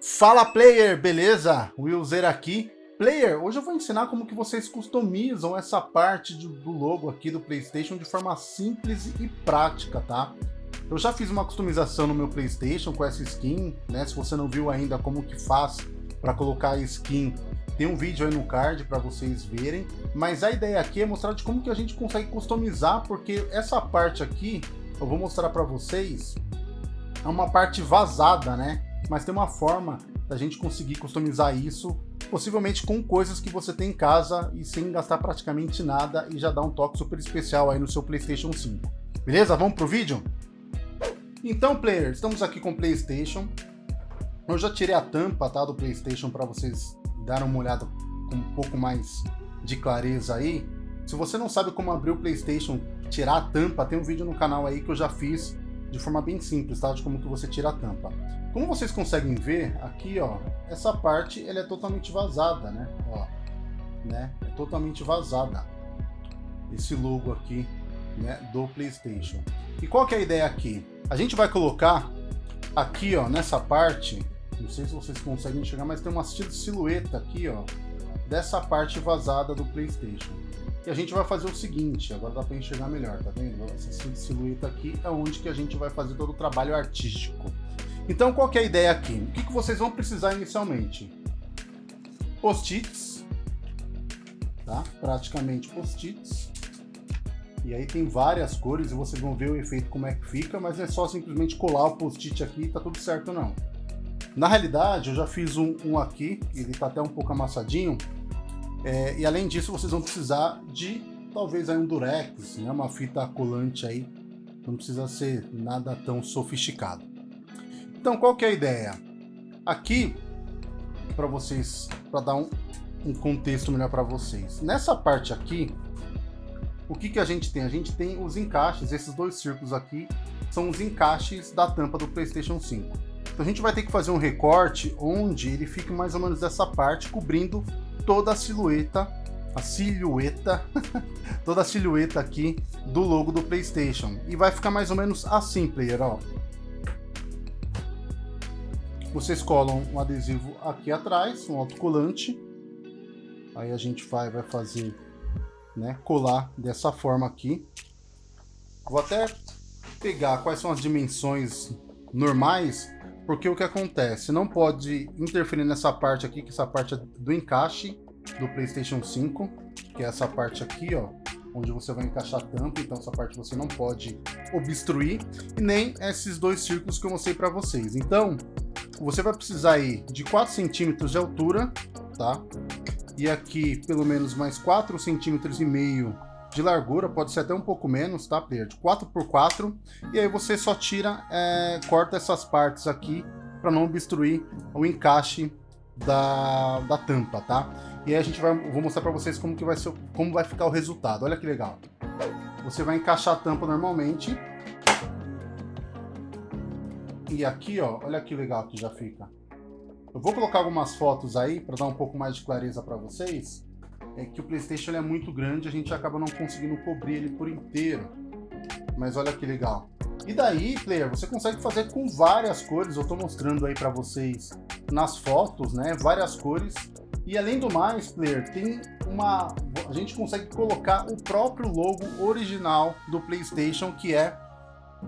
Fala player, beleza? Willzer aqui. Player, hoje eu vou ensinar como que vocês customizam essa parte do logo aqui do Playstation de forma simples e prática, tá? Eu já fiz uma customização no meu Playstation com essa skin, né? Se você não viu ainda como que faz para colocar a skin, tem um vídeo aí no card para vocês verem. Mas a ideia aqui é mostrar de como que a gente consegue customizar, porque essa parte aqui, eu vou mostrar para vocês, é uma parte vazada, né? Mas tem uma forma da gente conseguir customizar isso, possivelmente com coisas que você tem em casa e sem gastar praticamente nada e já dá um toque super especial aí no seu PlayStation 5. Beleza? Vamos pro vídeo? Então, player, estamos aqui com o PlayStation. Eu já tirei a tampa tá, do PlayStation para vocês darem uma olhada com um pouco mais de clareza aí. Se você não sabe como abrir o PlayStation, tirar a tampa, tem um vídeo no canal aí que eu já fiz de forma bem simples, tá? De como que você tira a tampa. Como vocês conseguem ver, aqui, ó, essa parte, ela é totalmente vazada, né? Ó, né? É totalmente vazada. Esse logo aqui, né, do PlayStation. E qual que é a ideia aqui? A gente vai colocar aqui, ó, nessa parte, não sei se vocês conseguem enxergar, mas tem uma silhueta aqui, ó, dessa parte vazada do PlayStation. E a gente vai fazer o seguinte, agora dá para enxergar melhor, tá vendo? Essa silhueta aqui é onde que a gente vai fazer todo o trabalho artístico. Então qual é a ideia aqui? O que, que vocês vão precisar inicialmente? Post-its, tá? Praticamente post-its. E aí tem várias cores e vocês vão ver o efeito como é que fica, mas não é só simplesmente colar o post-it aqui e tá tudo certo não. Na realidade, eu já fiz um, um aqui, ele tá até um pouco amassadinho, é, e além disso, vocês vão precisar de talvez aí um durex, né, uma fita colante aí, não precisa ser nada tão sofisticado. Então, qual que é a ideia? Aqui, para vocês, para dar um, um contexto melhor para vocês. Nessa parte aqui, o que, que a gente tem? A gente tem os encaixes, esses dois círculos aqui, são os encaixes da tampa do PlayStation 5. Então a gente vai ter que fazer um recorte onde ele fique mais ou menos dessa parte, cobrindo toda a silhueta, a silhueta, toda a silhueta aqui do logo do PlayStation. E vai ficar mais ou menos assim, player, ó. Vocês colam um adesivo aqui atrás, um autocolante. Aí a gente vai, vai fazer, né, colar dessa forma aqui. Vou até pegar quais são as dimensões normais porque o que acontece? Não pode interferir nessa parte aqui, que essa parte é do encaixe do PlayStation 5, que é essa parte aqui, ó, onde você vai encaixar a tampa, então essa parte você não pode obstruir, e nem esses dois círculos que eu mostrei para vocês. Então, você vai precisar aí de 4 centímetros de altura, tá? E aqui pelo menos mais 4 centímetros e meio de largura, pode ser até um pouco menos, tá, player? De 4 por 4 E aí você só tira, é, corta essas partes aqui para não obstruir o encaixe da, da tampa, tá? E aí a gente vai, vou mostrar para vocês como que vai ser, como vai ficar o resultado. Olha que legal. Você vai encaixar a tampa normalmente. E aqui, ó, olha que legal que já fica. Eu vou colocar algumas fotos aí para dar um pouco mais de clareza para vocês é que o Playstation é muito grande, a gente acaba não conseguindo cobrir ele por inteiro. Mas olha que legal. E daí, player, você consegue fazer com várias cores, eu estou mostrando aí para vocês nas fotos, né, várias cores. E além do mais, player, tem uma... a gente consegue colocar o próprio logo original do Playstation, que é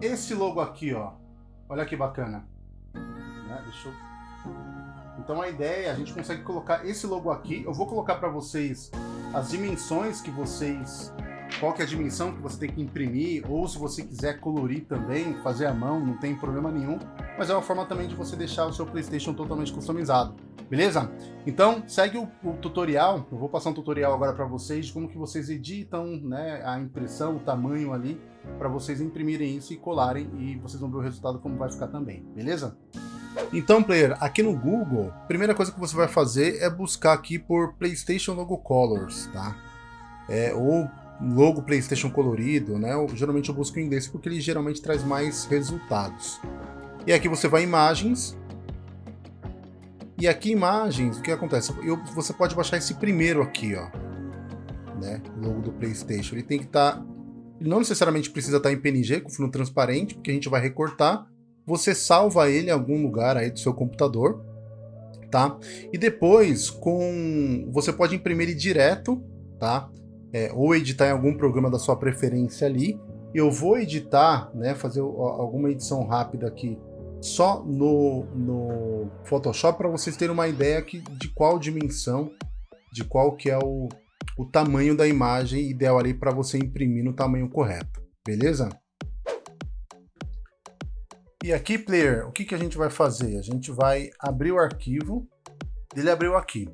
esse logo aqui, ó. Olha que bacana. Né? Deixa eu então a ideia, a gente consegue colocar esse logo aqui. Eu vou colocar para vocês as dimensões que vocês... Qual que é a dimensão que você tem que imprimir, ou se você quiser colorir também, fazer à mão, não tem problema nenhum. Mas é uma forma também de você deixar o seu Playstation totalmente customizado. Beleza? Então, segue o, o tutorial. Eu vou passar um tutorial agora para vocês de como que vocês editam né, a impressão, o tamanho ali, para vocês imprimirem isso e colarem e vocês vão ver o resultado como vai ficar também. Beleza? Então, player, aqui no Google, a primeira coisa que você vai fazer é buscar aqui por PlayStation Logo Colors, tá? É, ou logo PlayStation colorido, né? Eu, geralmente eu busco em inglês porque ele geralmente traz mais resultados. E aqui você vai em imagens. E aqui imagens, o que acontece? Eu, você pode baixar esse primeiro aqui, ó. Né? Logo do PlayStation. Ele tem que estar... Tá, não necessariamente precisa estar tá em PNG, com fundo transparente, porque a gente vai recortar você salva ele em algum lugar aí do seu computador, tá? E depois, com você pode imprimir ele direto, tá? É, ou editar em algum programa da sua preferência ali. Eu vou editar, né, fazer alguma edição rápida aqui só no, no Photoshop para vocês terem uma ideia aqui de qual dimensão, de qual que é o, o tamanho da imagem ideal ali para você imprimir no tamanho correto, beleza? E aqui, player, o que, que a gente vai fazer? A gente vai abrir o arquivo, ele abriu aqui.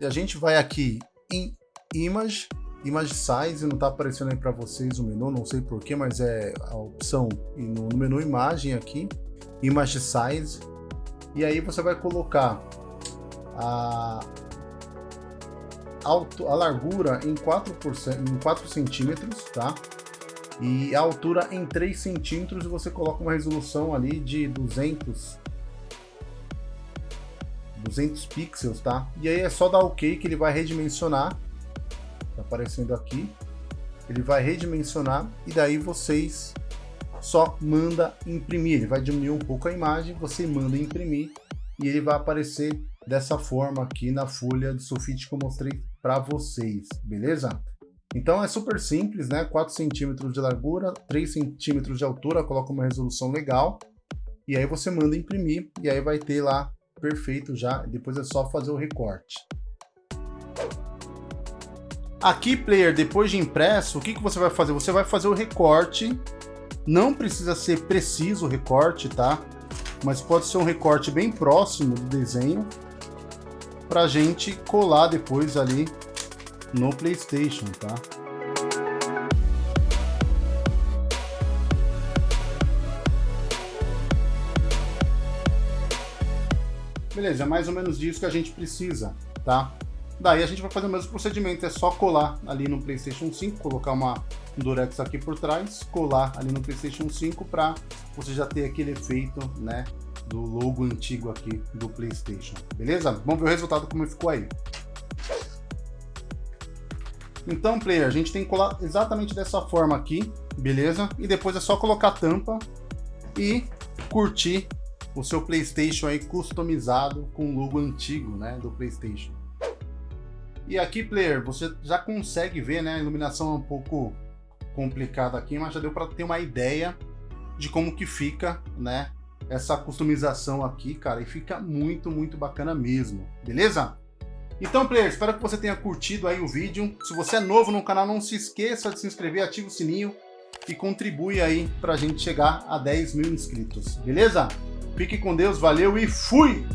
E a gente vai aqui em Image, Image Size, não está aparecendo aí para vocês o menu, não sei porquê, mas é a opção no, menu Imagem aqui, Image Size, e aí você vai colocar a, a largura em 4, em 4 centímetros, tá? E a altura em 3 centímetros e você coloca uma resolução ali de 200 200 pixels, tá? E aí é só dar OK que ele vai redimensionar, tá aparecendo aqui, ele vai redimensionar e daí vocês só manda imprimir, ele vai diminuir um pouco a imagem, você manda imprimir e ele vai aparecer dessa forma aqui na folha de sulfite que eu mostrei para vocês, beleza? Então é super simples, né? 4 centímetros de largura, 3 centímetros de altura, coloca uma resolução legal. E aí você manda imprimir e aí vai ter lá perfeito já. Depois é só fazer o recorte. Aqui, player, depois de impresso, o que, que você vai fazer? Você vai fazer o recorte. Não precisa ser preciso o recorte, tá? Mas pode ser um recorte bem próximo do desenho para gente colar depois ali no PlayStation, tá? Beleza, é mais ou menos disso que a gente precisa, tá? Daí a gente vai fazer o mesmo procedimento, é só colar ali no PlayStation 5, colocar uma um Durex aqui por trás, colar ali no PlayStation 5 para você já ter aquele efeito, né, do logo antigo aqui do PlayStation, beleza? Vamos ver o resultado como ficou aí. Então, player, a gente tem que colar exatamente dessa forma aqui, beleza? E depois é só colocar a tampa e curtir o seu PlayStation aí customizado com o logo antigo, né, do PlayStation. E aqui, player, você já consegue ver, né, a iluminação é um pouco complicada aqui, mas já deu para ter uma ideia de como que fica, né, essa customização aqui, cara, e fica muito, muito bacana mesmo, beleza? Então, player, espero que você tenha curtido aí o vídeo. Se você é novo no canal, não se esqueça de se inscrever, ativa o sininho e contribui aí pra gente chegar a 10 mil inscritos, beleza? Fique com Deus, valeu e fui!